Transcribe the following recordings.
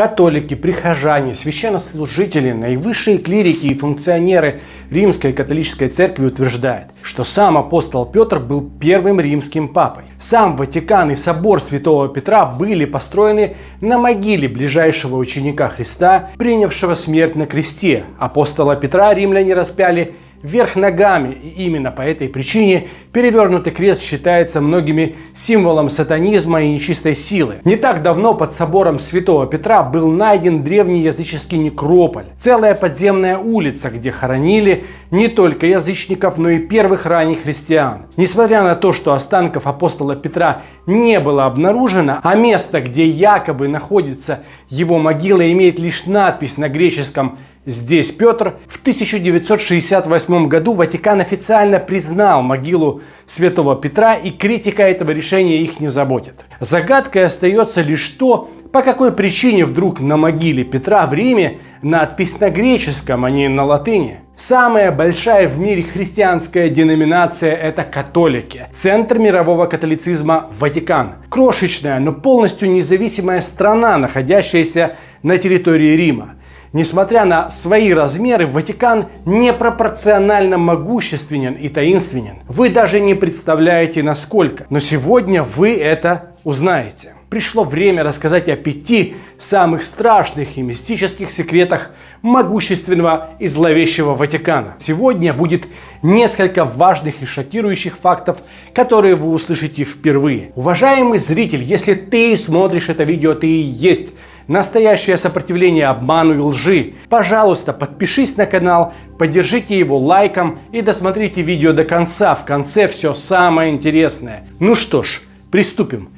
Католики, прихожане, священнослужители, наивысшие клирики и функционеры Римской католической церкви утверждают, что сам апостол Петр был первым римским папой. Сам Ватикан и собор Святого Петра были построены на могиле ближайшего ученика Христа, принявшего смерть на кресте. Апостола Петра римляне распяли вверх ногами. И именно по этой причине перевернутый крест считается многими символом сатанизма и нечистой силы. Не так давно под собором Святого Петра был найден древний языческий некрополь. Целая подземная улица, где хоронили не только язычников, но и первых ранних христиан. Несмотря на то, что останков апостола Петра не было обнаружено, а место, где якобы находится его могила, имеет лишь надпись на греческом Здесь Петр в 1968 году Ватикан официально признал могилу святого Петра и критика этого решения их не заботит. Загадкой остается лишь то, по какой причине вдруг на могиле Петра в Риме надпись на греческом, а не на латыни. Самая большая в мире христианская деноминация – это католики. Центр мирового католицизма – Ватикан. Крошечная, но полностью независимая страна, находящаяся на территории Рима. Несмотря на свои размеры, Ватикан непропорционально могущественен и таинственен. Вы даже не представляете насколько. Но сегодня вы это узнаете. Пришло время рассказать о пяти самых страшных и мистических секретах могущественного и зловещего Ватикана. Сегодня будет несколько важных и шокирующих фактов, которые вы услышите впервые. Уважаемый зритель, если ты смотришь это видео, ты и есть настоящее сопротивление обману и лжи. Пожалуйста, подпишись на канал, поддержите его лайком и досмотрите видео до конца. В конце все самое интересное. Ну что ж, приступим.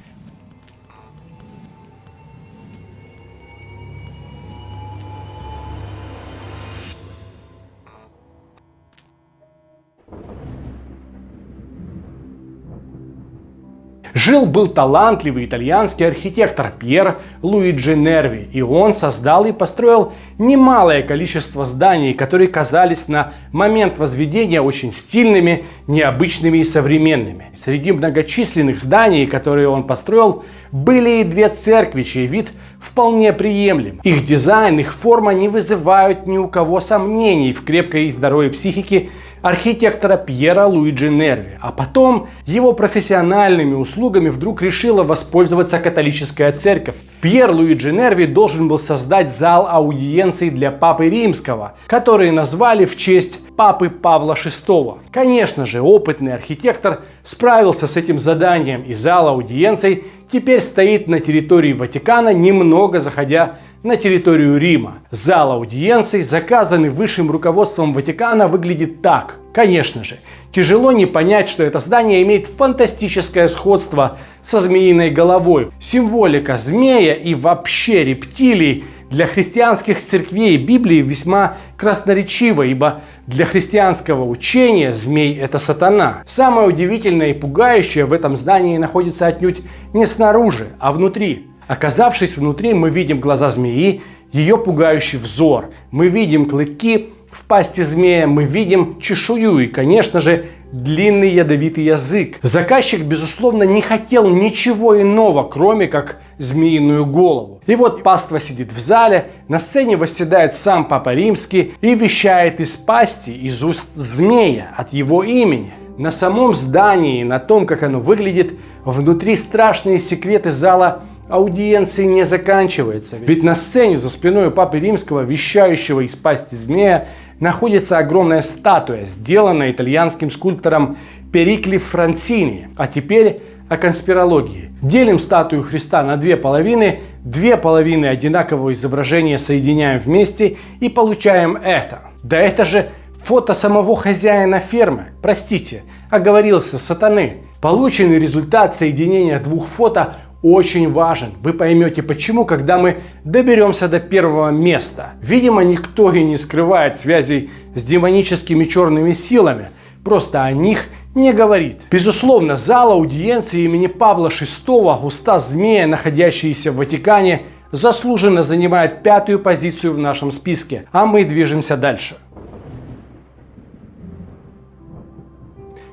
Жил-был талантливый итальянский архитектор Пьер Луиджи Нерви, и он создал и построил немалое количество зданий, которые казались на момент возведения очень стильными, необычными и современными. Среди многочисленных зданий, которые он построил, были и две церкви, чей вид вполне приемлем. Их дизайн, их форма не вызывают ни у кого сомнений в крепкой и здоровой психике архитектора Пьера Луиджи Нерви. А потом его профессиональными услугами вдруг решила воспользоваться католическая церковь. Пьер Луиджи Нерви должен был создать зал аудиенций для Папы Римского, который назвали в честь Папы Павла VI. Конечно же, опытный архитектор справился с этим заданием, и зал аудиенций теперь стоит на территории Ватикана, немного заходя на территорию Рима. Зал аудиенций, заказанный высшим руководством Ватикана, выглядит так. Конечно же, тяжело не понять, что это здание имеет фантастическое сходство со змеиной головой. Символика змея и вообще рептилий для христианских церквей Библии весьма красноречиво, ибо для христианского учения змей – это сатана. Самое удивительное и пугающее в этом здании находится отнюдь не снаружи, а внутри. Оказавшись внутри, мы видим глаза змеи, ее пугающий взор. Мы видим клыки в пасти змея, мы видим чешую и, конечно же, длинный ядовитый язык. Заказчик, безусловно, не хотел ничего иного, кроме как змеиную голову. И вот паства сидит в зале, на сцене восседает сам Папа Римский и вещает из пасти, из уст змея, от его имени. На самом здании, на том, как оно выглядит, внутри страшные секреты зала аудиенции не заканчивается. Ведь на сцене за спиной Папы Римского, вещающего из пасти змея, находится огромная статуя, сделанная итальянским скульптором Перикли Францини. А теперь о конспирологии. Делим статую Христа на две половины, две половины одинакового изображения соединяем вместе и получаем это. Да это же фото самого хозяина фермы. Простите, оговорился сатаны. Полученный результат соединения двух фото очень важен. Вы поймете почему, когда мы доберемся до первого места. Видимо, никто и не скрывает связей с демоническими черными силами, просто о них не говорит. Безусловно, зал аудиенции имени Павла VI, уста змея, находящиеся в Ватикане, заслуженно занимает пятую позицию в нашем списке, а мы движемся дальше.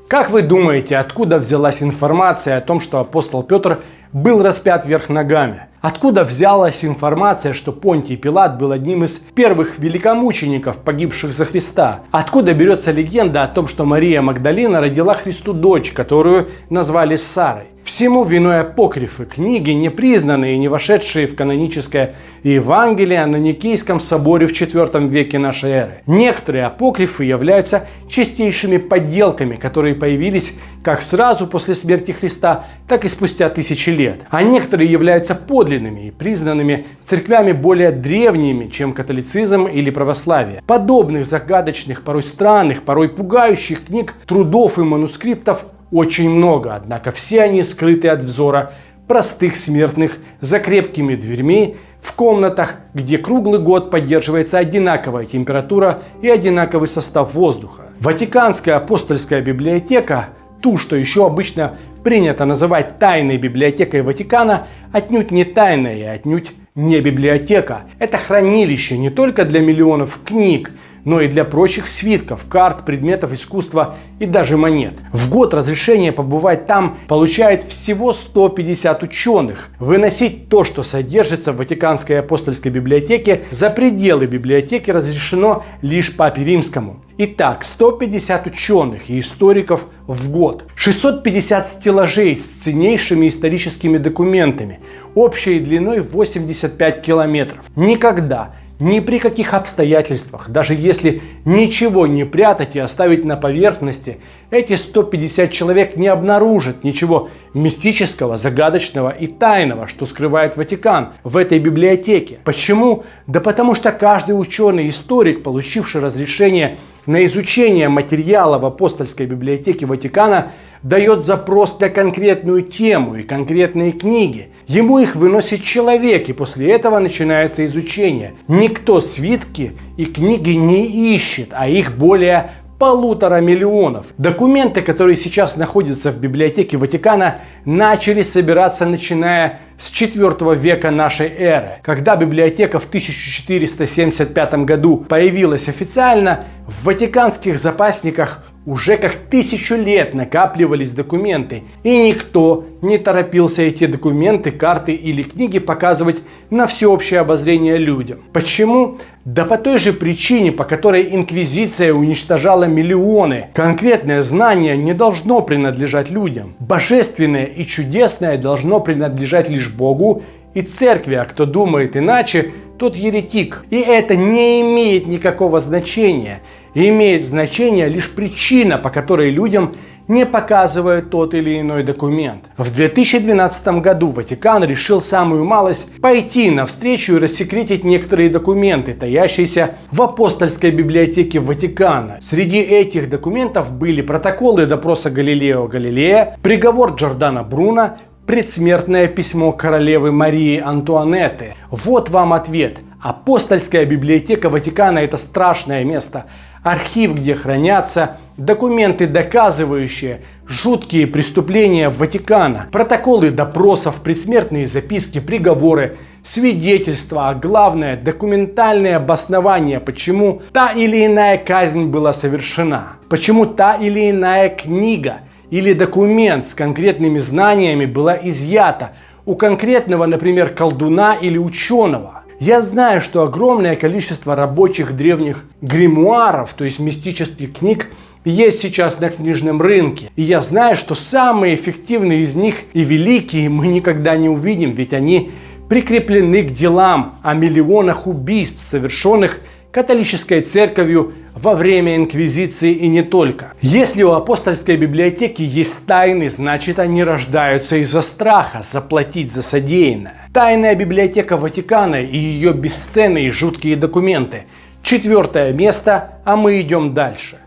Как вы думаете, откуда взялась информация о том, что апостол Петр был распят вверх ногами? Откуда взялась информация, что Понтий Пилат был одним из первых великомучеников, погибших за Христа? Откуда берется легенда о том, что Мария Магдалина родила Христу дочь, которую назвали Сарой? Всему виной апокрифы, книги, не признанные и не вошедшие в каноническое Евангелие на Никейском соборе в IV веке нашей эры. Некоторые апокрифы являются чистейшими подделками, которые появились как сразу после смерти Христа, так и спустя тысячи лет. А некоторые являются подлинными и признанными церквями более древними, чем католицизм или православие. Подобных загадочных, порой странных, порой пугающих книг, трудов и манускриптов очень много, однако все они скрыты от взора простых смертных за крепкими дверьми в комнатах, где круглый год поддерживается одинаковая температура и одинаковый состав воздуха. Ватиканская апостольская библиотека, ту, что еще обычно принято называть тайной библиотекой Ватикана, отнюдь не тайная и отнюдь не библиотека. Это хранилище не только для миллионов книг, но и для прочих свитков, карт, предметов искусства и даже монет. В год разрешение побывать там получает всего 150 ученых. Выносить то, что содержится в Ватиканской апостольской библиотеке, за пределы библиотеки разрешено лишь Папе Римскому. Итак, 150 ученых и историков в год, 650 стеллажей с ценнейшими историческими документами, общей длиной 85 километров. Никогда ни при каких обстоятельствах, даже если ничего не прятать и оставить на поверхности, эти 150 человек не обнаружат ничего мистического, загадочного и тайного, что скрывает Ватикан в этой библиотеке. Почему? Да потому что каждый ученый-историк, получивший разрешение на изучение материала в апостольской библиотеке Ватикана дает запрос на конкретную тему и конкретные книги. Ему их выносит человек, и после этого начинается изучение. Никто свитки и книги не ищет, а их более полутора миллионов. Документы, которые сейчас находятся в библиотеке Ватикана, начали собираться начиная с 4 века нашей эры. Когда библиотека в 1475 году появилась официально, в ватиканских запасниках уже как тысячу лет накапливались документы, и никто не торопился эти документы, карты или книги показывать на всеобщее обозрение людям. Почему? Да по той же причине, по которой Инквизиция уничтожала миллионы. Конкретное знание не должно принадлежать людям. Божественное и чудесное должно принадлежать лишь Богу и Церкви, а кто думает иначе, тот еретик. И это не имеет никакого значения. Имеет значение лишь причина, по которой людям не показывают тот или иной документ. В 2012 году Ватикан решил самую малость пойти навстречу и рассекретить некоторые документы, таящиеся в апостольской библиотеке Ватикана. Среди этих документов были протоколы допроса Галилео Галилея, приговор Джордана Бруна, предсмертное письмо королевы Марии Антуанетты. Вот вам ответ. Апостольская библиотека Ватикана – это страшное место. Архив, где хранятся документы, доказывающие жуткие преступления Ватикана, протоколы допросов, предсмертные записки, приговоры, свидетельства, а главное – документальное обоснование, почему та или иная казнь была совершена, почему та или иная книга – или документ с конкретными знаниями была изъята у конкретного, например, колдуна или ученого. Я знаю, что огромное количество рабочих древних гримуаров, то есть мистических книг, есть сейчас на книжном рынке. И я знаю, что самые эффективные из них и великие мы никогда не увидим, ведь они прикреплены к делам о миллионах убийств, совершенных католической церковью во время инквизиции и не только. Если у апостольской библиотеки есть тайны, значит они рождаются из-за страха заплатить за содеянное. Тайная библиотека Ватикана и ее бесценные жуткие документы. Четвертое место, а мы идем дальше.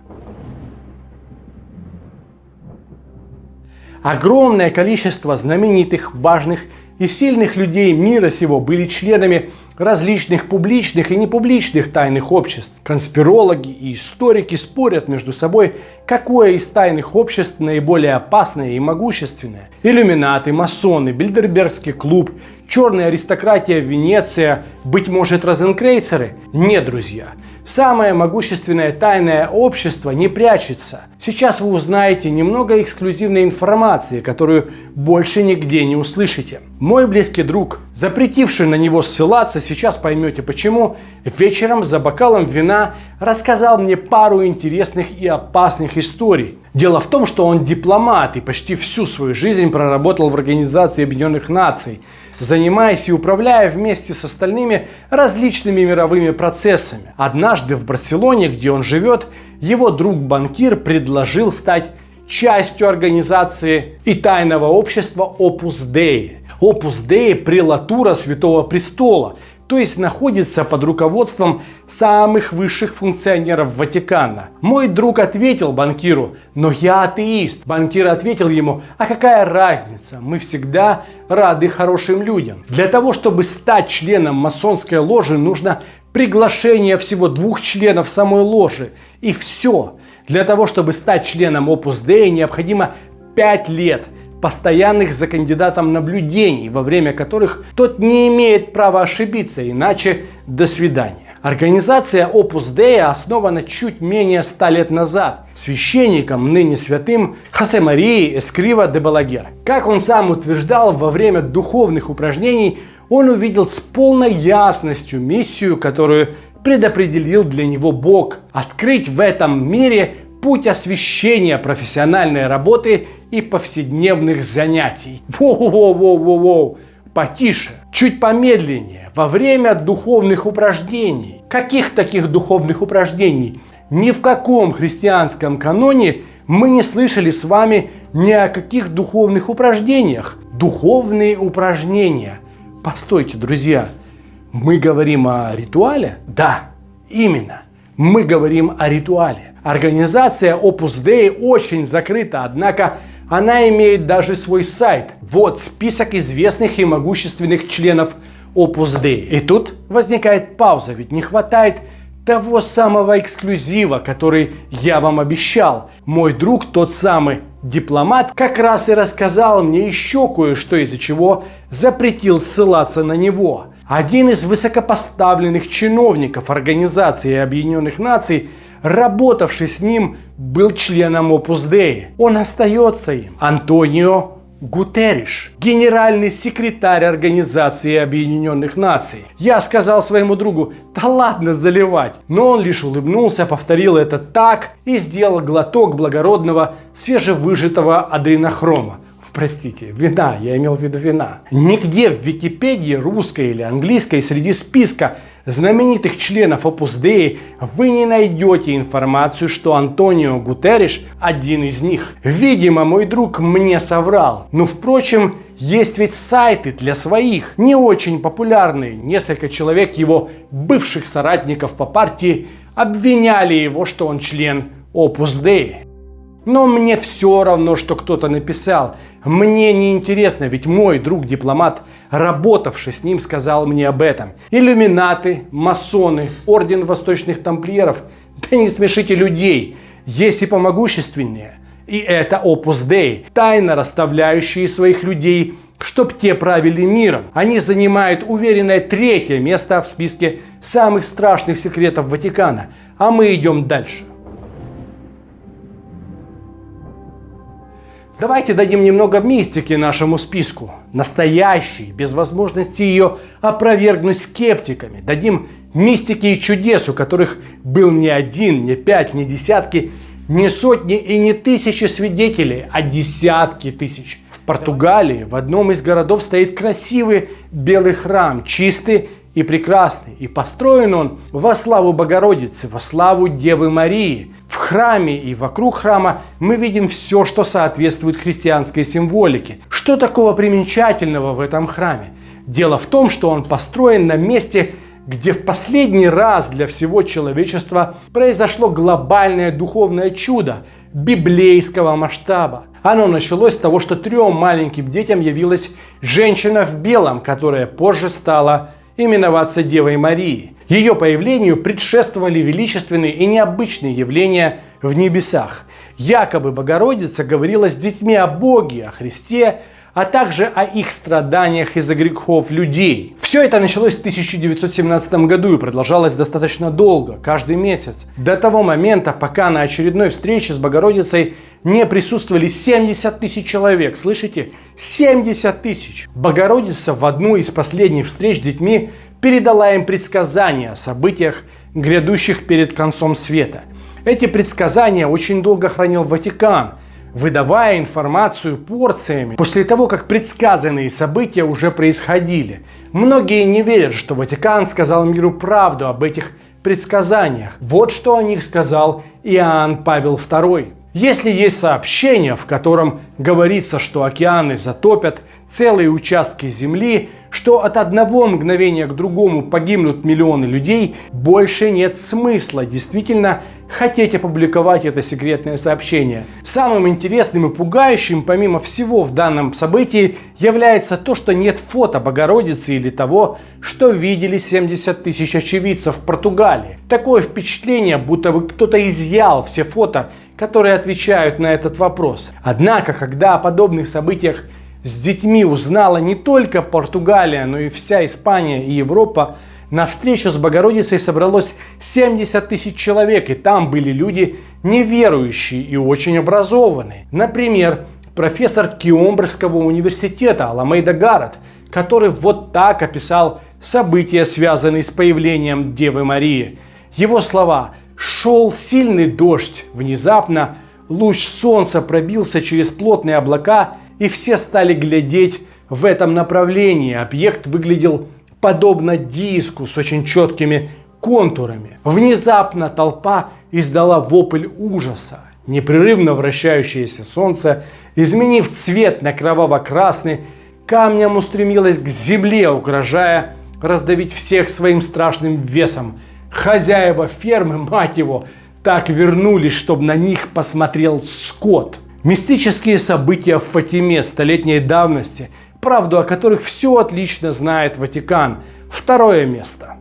Огромное количество знаменитых, важных и сильных людей мира сего были членами различных публичных и непубличных тайных обществ. Конспирологи и историки спорят между собой, какое из тайных обществ наиболее опасное и могущественное. Иллюминаты, масоны, Бильдербергский клуб, черная аристократия Венеция, быть может розенкрейцеры? Нет, друзья. Самое могущественное тайное общество не прячется. Сейчас вы узнаете немного эксклюзивной информации, которую больше нигде не услышите. Мой близкий друг, запретивший на него ссылаться, сейчас поймете почему, вечером за бокалом вина рассказал мне пару интересных и опасных историй. Дело в том, что он дипломат и почти всю свою жизнь проработал в Организации Объединенных Наций – занимаясь и управляя вместе с остальными различными мировыми процессами. Однажды в Барселоне, где он живет, его друг-банкир предложил стать частью организации и тайного общества Opus Dei. Opus Dei – прелатура Святого Престола – то есть находится под руководством самых высших функционеров Ватикана. Мой друг ответил банкиру, но я атеист. Банкир ответил ему, а какая разница, мы всегда рады хорошим людям. Для того, чтобы стать членом масонской ложи, нужно приглашение всего двух членов самой ложи. И все. Для того, чтобы стать членом Opus Dei, необходимо 5 лет – постоянных за кандидатом наблюдений, во время которых тот не имеет права ошибиться, иначе до свидания. Организация Opus Dei основана чуть менее ста лет назад священником, ныне святым Хосе Марии Эскрива де Балагер. Как он сам утверждал, во время духовных упражнений он увидел с полной ясностью миссию, которую предопределил для него Бог – открыть в этом мире путь освещения профессиональной работы и повседневных занятий. Воу-воу-воу-воу, потише, чуть помедленнее, во время духовных упражнений. Каких таких духовных упражнений? Ни в каком христианском каноне мы не слышали с вами ни о каких духовных упражнениях. Духовные упражнения. Постойте, друзья, мы говорим о ритуале? Да, именно. Мы говорим о ритуале. Организация Opus Dei очень закрыта, однако она имеет даже свой сайт. Вот список известных и могущественных членов Opus Dei. И тут возникает пауза, ведь не хватает того самого эксклюзива, который я вам обещал. Мой друг, тот самый дипломат, как раз и рассказал мне еще кое-что, из-за чего запретил ссылаться на него. Один из высокопоставленных чиновников Организации Объединенных Наций – работавший с ним, был членом Opus Dei. Он остается им. Антонио Гутерриш, генеральный секретарь Организации Объединенных Наций. Я сказал своему другу, да ладно заливать. Но он лишь улыбнулся, повторил это так и сделал глоток благородного свежевыжатого адренохрома. Простите, вина, я имел в виду вина. Нигде в Википедии русской или английской среди списка знаменитых членов Opus Dei вы не найдете информацию, что Антонио Гутерриш один из них. Видимо, мой друг мне соврал. Но, впрочем, есть ведь сайты для своих, не очень популярные. Несколько человек его бывших соратников по партии обвиняли его, что он член Opus Dei. Но мне все равно, что кто-то написал. Мне не интересно, ведь мой друг-дипломат, работавший с ним, сказал мне об этом. Иллюминаты, масоны, орден восточных тамплиеров. Да не смешите людей. Есть и помогущественнее. И это Opus Dei, тайно расставляющие своих людей, чтоб те правили миром. Они занимают уверенное третье место в списке самых страшных секретов Ватикана. А мы идем дальше. Давайте дадим немного мистики нашему списку. Настоящий, без возможности ее опровергнуть скептиками. Дадим мистики и чудес, у которых был не один, не пять, не десятки, не сотни и не тысячи свидетелей, а десятки тысяч. В Португалии в одном из городов стоит красивый белый храм, чистый и прекрасный. И построен он во славу Богородицы, во славу Девы Марии. В храме и вокруг храма мы видим все, что соответствует христианской символике. Что такого примечательного в этом храме? Дело в том, что он построен на месте, где в последний раз для всего человечества произошло глобальное духовное чудо библейского масштаба. Оно началось с того, что трем маленьким детям явилась женщина в белом, которая позже стала именоваться Девой Марией. Ее появлению предшествовали величественные и необычные явления в небесах. Якобы Богородица говорила с детьми о Боге, о Христе, а также о их страданиях из-за грехов людей. Все это началось в 1917 году и продолжалось достаточно долго, каждый месяц, до того момента, пока на очередной встрече с Богородицей не присутствовали 70 тысяч человек. Слышите? 70 тысяч. Богородица в одну из последних встреч с детьми передала им предсказания о событиях, грядущих перед концом света. Эти предсказания очень долго хранил Ватикан, выдавая информацию порциями после того, как предсказанные события уже происходили. Многие не верят, что Ватикан сказал миру правду об этих предсказаниях. Вот что о них сказал Иоанн Павел II. Если есть сообщение, в котором говорится, что океаны затопят целые участки Земли, что от одного мгновения к другому погибнут миллионы людей, больше нет смысла действительно хотеть опубликовать это секретное сообщение. Самым интересным и пугающим, помимо всего в данном событии, является то, что нет фото Богородицы или того, что видели 70 тысяч очевидцев в Португалии. Такое впечатление, будто бы кто-то изъял все фото, которые отвечают на этот вопрос. Однако, когда о подобных событиях с детьми узнала не только Португалия, но и вся Испания и Европа, на встречу с Богородицей собралось 70 тысяч человек, и там были люди неверующие и очень образованные. Например, профессор Киомбрского университета Аламейда Гаррет, который вот так описал события, связанные с появлением Девы Марии. Его слова «Шел сильный дождь, внезапно луч солнца пробился через плотные облака, и все стали глядеть в этом направлении. Объект выглядел подобно диску с очень четкими контурами. Внезапно толпа издала вопль ужаса. Непрерывно вращающееся солнце, изменив цвет на кроваво-красный, камнем устремилось к земле, угрожая раздавить всех своим страшным весом. Хозяева фермы, мать его, так вернулись, чтобы на них посмотрел скот. Мистические события в Фатиме столетней давности – правду о которых все отлично знает Ватикан. Второе место.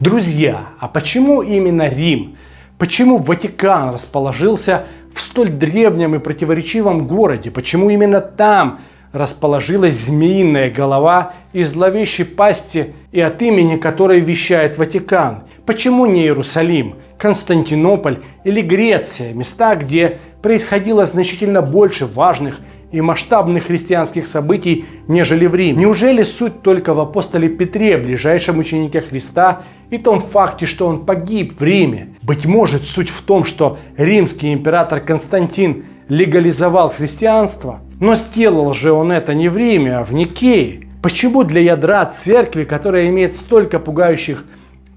Друзья, а почему именно Рим? Почему Ватикан расположился в столь древнем и противоречивом городе? Почему именно там расположилась змеиная голова из зловещей пасти и от имени которой вещает Ватикан? Почему не Иерусалим, Константинополь или Греция, места, где происходило значительно больше важных и масштабных христианских событий, нежели в Риме. Неужели суть только в апостоле Петре, ближайшем ученике Христа, и том факте, что он погиб в Риме? Быть может, суть в том, что римский император Константин легализовал христианство? Но сделал же он это не в Риме, а в Никее. Почему для ядра церкви, которая имеет столько пугающих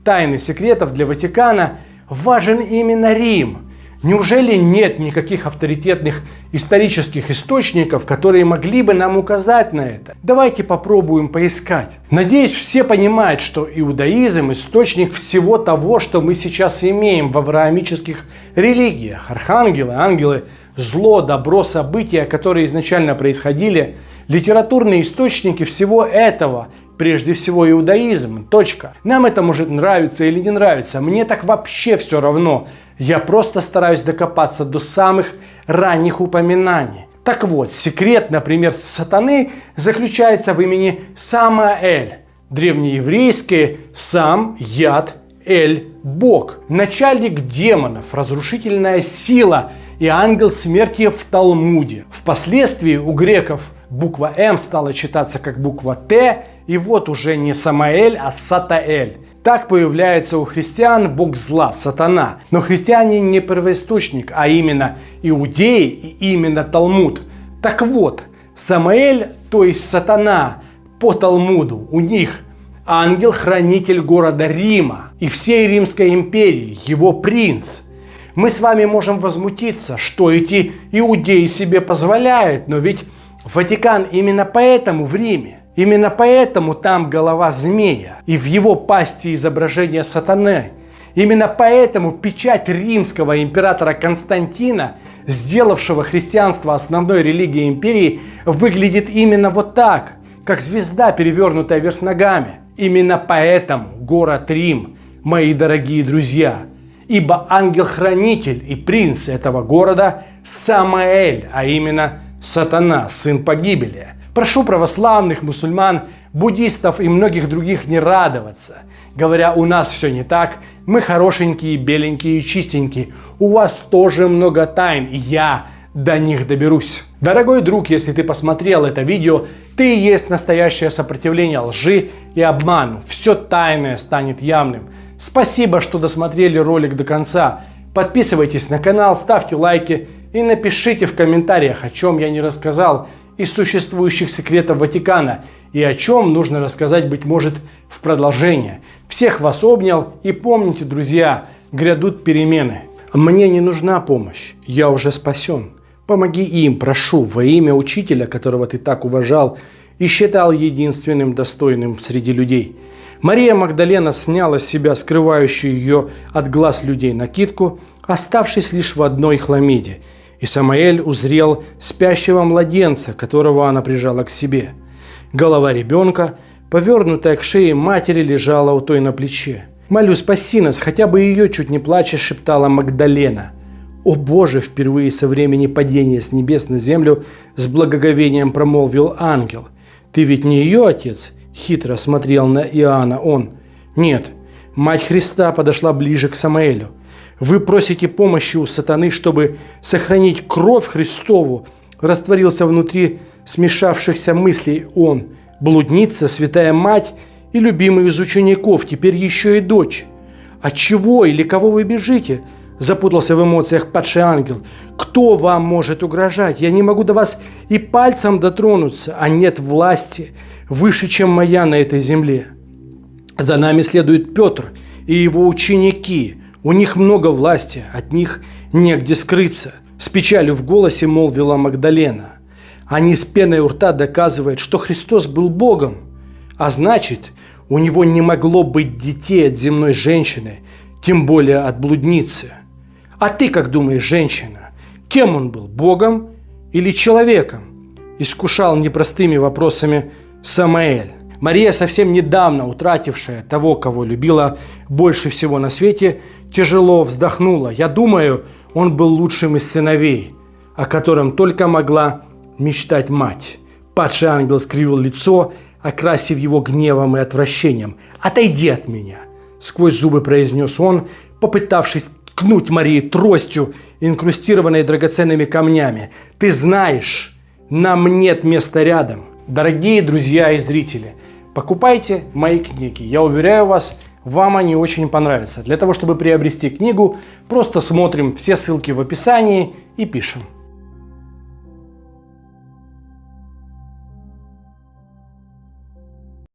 тайн и секретов для Ватикана, важен именно Рим? Неужели нет никаких авторитетных исторических источников, которые могли бы нам указать на это? Давайте попробуем поискать. Надеюсь, все понимают, что иудаизм – источник всего того, что мы сейчас имеем в авраамических религиях. Архангелы, ангелы, зло, добро, события, которые изначально происходили, литературные источники всего этого прежде всего иудаизм. Точка. Нам это может нравиться или не нравиться. Мне так вообще все равно. Я просто стараюсь докопаться до самых ранних упоминаний. Так вот, секрет, например, сатаны заключается в имени Самаэль. Древнееврейское «сам», «яд», «эль», «бог». Начальник демонов, разрушительная сила и ангел смерти в Талмуде. Впоследствии у греков буква «М» стала читаться как буква «Т», и вот уже не Самаэль, а Сатаэль. Так появляется у христиан бог зла, сатана. Но христиане не первоисточник, а именно иудеи и именно Талмуд. Так вот, Самаэль, то есть сатана, по Талмуду у них ангел-хранитель города Рима и всей Римской империи, его принц. Мы с вами можем возмутиться, что эти иудеи себе позволяют, но ведь Ватикан именно поэтому в Риме. Именно поэтому там голова змея и в его пасти изображение сатаны. Именно поэтому печать римского императора Константина, сделавшего христианство основной религией империи, выглядит именно вот так, как звезда, перевернутая вверх ногами. Именно поэтому город Рим, мои дорогие друзья, ибо ангел-хранитель и принц этого города Самаэль, а именно сатана, сын погибели. Прошу православных, мусульман, буддистов и многих других не радоваться, говоря, у нас все не так, мы хорошенькие, беленькие и чистенькие, у вас тоже много тайн, и я до них доберусь. Дорогой друг, если ты посмотрел это видео, ты есть настоящее сопротивление лжи и обману. Все тайное станет явным. Спасибо, что досмотрели ролик до конца. Подписывайтесь на канал, ставьте лайки и напишите в комментариях, о чем я не рассказал из существующих секретов Ватикана и о чем нужно рассказать, быть может, в продолжение. Всех вас обнял и помните, друзья, грядут перемены. Мне не нужна помощь, я уже спасен. Помоги им, прошу, во имя учителя, которого ты так уважал и считал единственным достойным среди людей. Мария Магдалена сняла с себя скрывающую ее от глаз людей накидку, оставшись лишь в одной хламиде, и Самаэль узрел спящего младенца, которого она прижала к себе. Голова ребенка, повернутая к шее матери, лежала у той на плече. «Молю, спаси нас, хотя бы ее чуть не плача», – шептала Магдалена. «О Боже!» – впервые со времени падения с небес на землю с благоговением промолвил ангел. «Ты ведь не ее отец?» Хитро смотрел на Иоанна он. Нет, мать Христа подошла ближе к Самаэлю. Вы просите помощи у сатаны, чтобы сохранить кровь Христову. Растворился внутри смешавшихся мыслей он. Блудница, святая мать и любимый из учеников, теперь еще и дочь. От чего или кого вы бежите? Запутался в эмоциях падший ангел. Кто вам может угрожать? Я не могу до вас и пальцем дотронуться, а нет власти выше, чем моя на этой земле. За нами следует Петр и его ученики. У них много власти, от них негде скрыться. С печалью в голосе молвила Магдалена. Они с пеной у рта доказывают, что Христос был Богом. А значит, у него не могло быть детей от земной женщины, тем более от блудницы. А ты как думаешь, женщина, кем он был, Богом или человеком? Искушал непростыми вопросами Самаэль. Мария, совсем недавно утратившая того, кого любила больше всего на свете, тяжело вздохнула. Я думаю, он был лучшим из сыновей, о котором только могла мечтать мать. Падший ангел скривил лицо, окрасив его гневом и отвращением. «Отойди от меня!» Сквозь зубы произнес он, попытавшись ткнуть Марии тростью, инкрустированной драгоценными камнями. «Ты знаешь, нам нет места рядом!» Дорогие друзья и зрители, покупайте мои книги. Я уверяю вас, вам они очень понравятся. Для того, чтобы приобрести книгу, просто смотрим все ссылки в описании и пишем.